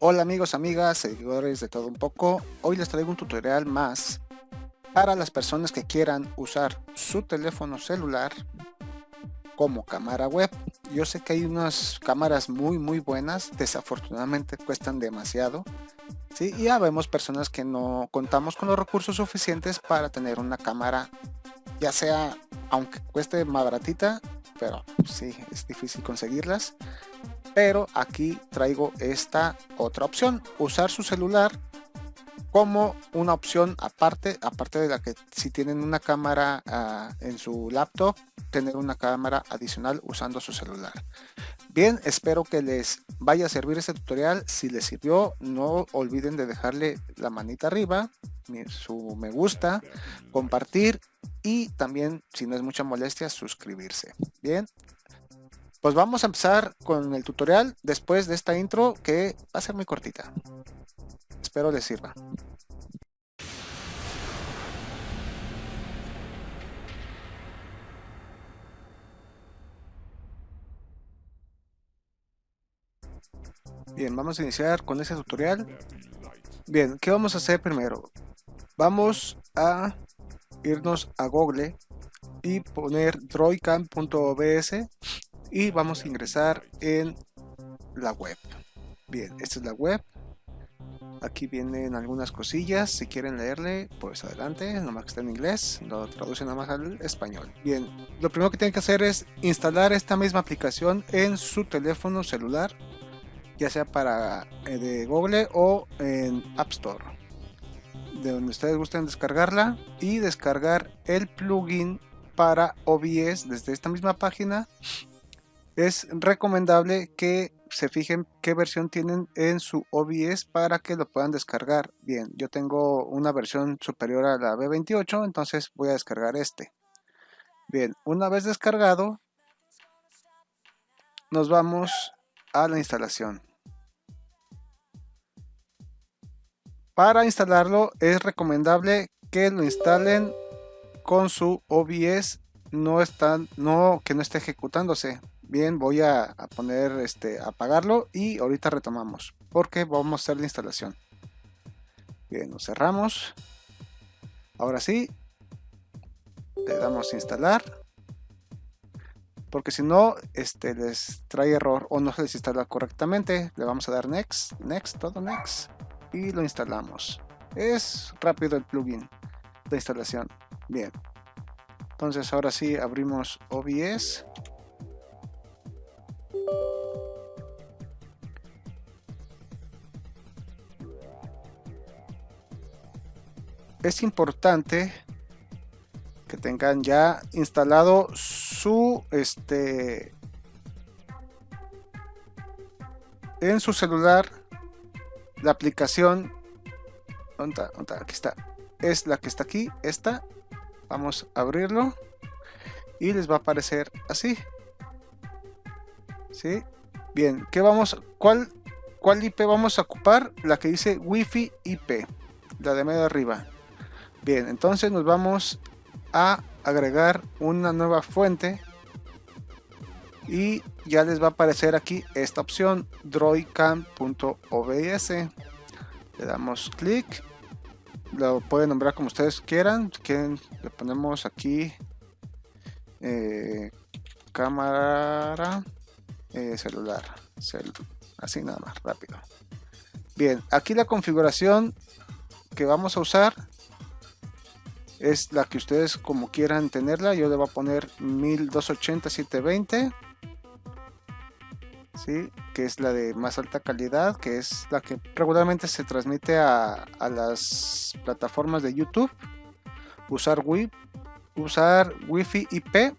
Hola amigos, amigas, seguidores de todo un poco. Hoy les traigo un tutorial más para las personas que quieran usar su teléfono celular como cámara web. Yo sé que hay unas cámaras muy muy buenas, desafortunadamente cuestan demasiado. ¿sí? Y ya vemos personas que no contamos con los recursos suficientes para tener una cámara, ya sea, aunque cueste más baratita, pero sí, es difícil conseguirlas pero aquí traigo esta otra opción usar su celular como una opción aparte aparte de la que si tienen una cámara uh, en su laptop tener una cámara adicional usando su celular. Bien espero que les vaya a servir este tutorial. Si les sirvió no olviden de dejarle la manita arriba su me gusta compartir y también si no es mucha molestia suscribirse. Bien pues vamos a empezar con el tutorial después de esta intro que va a ser muy cortita. Espero les sirva. Bien, vamos a iniciar con ese tutorial. Bien, ¿qué vamos a hacer primero? Vamos a irnos a Google y poner droidcam.obs y vamos a ingresar en la web. Bien esta es la web. Aquí vienen algunas cosillas. Si quieren leerle pues adelante nomás que está en inglés lo traduce nada más al español. Bien lo primero que tienen que hacer es instalar esta misma aplicación en su teléfono celular ya sea para eh, de Google o en App Store. De donde ustedes gusten descargarla y descargar el plugin para OBS desde esta misma página es recomendable que se fijen qué versión tienen en su OBS para que lo puedan descargar. Bien, yo tengo una versión superior a la B28, entonces voy a descargar este. Bien, una vez descargado, nos vamos a la instalación. Para instalarlo es recomendable que lo instalen con su OBS no están no que no esté ejecutándose Bien, voy a, poner este, apagarlo y ahorita retomamos porque vamos a hacer la instalación. Bien, lo cerramos. Ahora sí, le damos instalar. Porque si no, este les trae error o no se les instala correctamente. Le vamos a dar next, next, todo next. Y lo instalamos. Es rápido el plugin de instalación. Bien. Entonces ahora sí abrimos OBS. Es importante que tengan ya instalado su este en su celular la aplicación. Aquí está. Es la que está aquí esta. Vamos a abrirlo y les va a aparecer así. ¿sí? bien ¿qué vamos cuál cuál IP vamos a ocupar la que dice wifi IP la de medio arriba Bien, entonces nos vamos a agregar una nueva fuente. Y ya les va a aparecer aquí esta opción droidcam.obs le damos clic. Lo pueden nombrar como ustedes quieran. Quieren le ponemos aquí eh, cámara eh, celular. Así nada más rápido. Bien aquí la configuración que vamos a usar es la que ustedes como quieran tenerla. Yo le voy a poner 1280 720 ¿sí? que es la de más alta calidad que es la que regularmente se transmite a, las plataformas de youtube. Usar wi usar wifi ip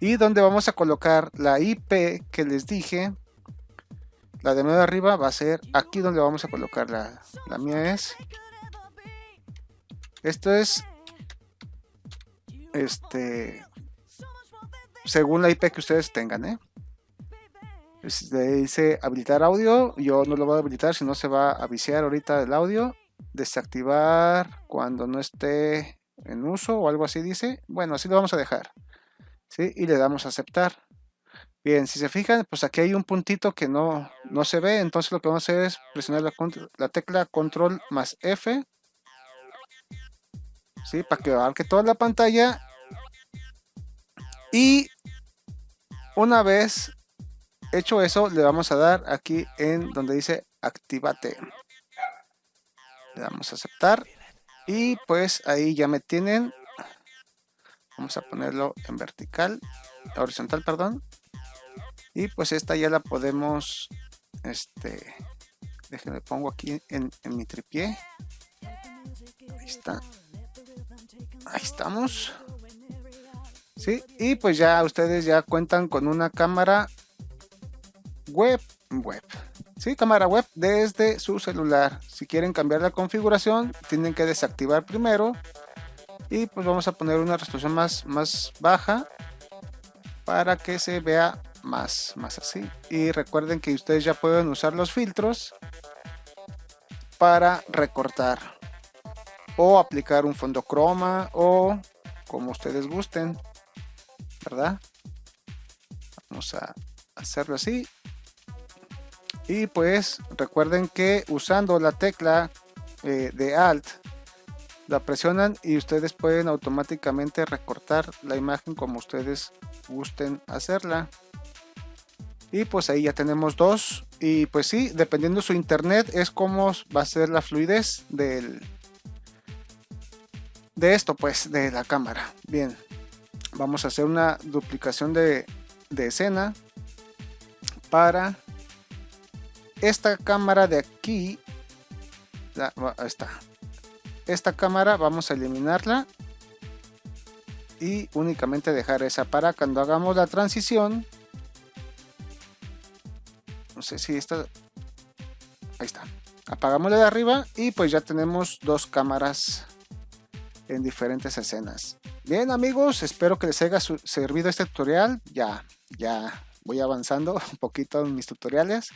y donde vamos a colocar la ip que les dije. La de medio arriba va a ser aquí donde vamos a colocar la, la mía es esto es este según la IP que ustedes tengan, ¿eh? dice habilitar audio, yo no lo voy a habilitar, si no se va a viciar ahorita el audio. Desactivar cuando no esté en uso o algo así dice. Bueno, así lo vamos a dejar. ¿sí? Y le damos a aceptar. Bien, si se fijan, pues aquí hay un puntito que no, no se ve, entonces lo que vamos a hacer es presionar la, la tecla control más F, ¿sí? para que abarque toda la pantalla y una vez hecho eso, le vamos a dar aquí en donde dice activate. Le damos a aceptar y pues ahí ya me tienen. Vamos a ponerlo en vertical, horizontal, perdón. Y pues esta ya la podemos, este, déjenme pongo aquí en, mi tripié. Ahí está. Ahí estamos. Sí, y pues ya ustedes ya cuentan con una cámara web, web. Sí, cámara web desde su celular. Si quieren cambiar la configuración, tienen que desactivar primero. Y pues vamos a poner una resolución más, más baja para que se vea más, más así. Y recuerden que ustedes ya pueden usar los filtros para recortar o aplicar un fondo croma o como ustedes gusten, ¿verdad? Vamos a hacerlo así. Y pues recuerden que usando la tecla eh, de Alt la presionan y ustedes pueden automáticamente recortar la imagen como ustedes gusten hacerla y pues ahí ya tenemos dos y pues sí dependiendo su internet es como va a ser la fluidez del de esto pues de la cámara. Bien vamos a hacer una duplicación de, de escena para esta cámara de aquí. Está. Esta cámara vamos a eliminarla y únicamente dejar esa para cuando hagamos la transición. No sé si esta ahí está. Apagamos la de arriba y pues ya tenemos dos cámaras en diferentes escenas. Bien amigos espero que les haya servido este tutorial. Ya ya voy avanzando un poquito en mis tutoriales.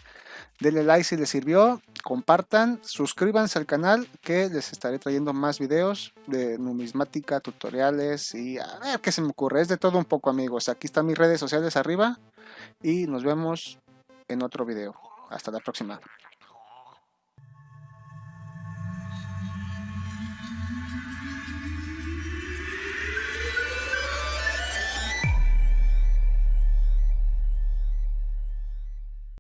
Denle like si les sirvió compartan suscríbanse al canal que les estaré trayendo más videos de numismática tutoriales y a ver qué se me ocurre. Es de todo un poco amigos. Aquí están mis redes sociales arriba y nos vemos en otro video. Hasta la próxima.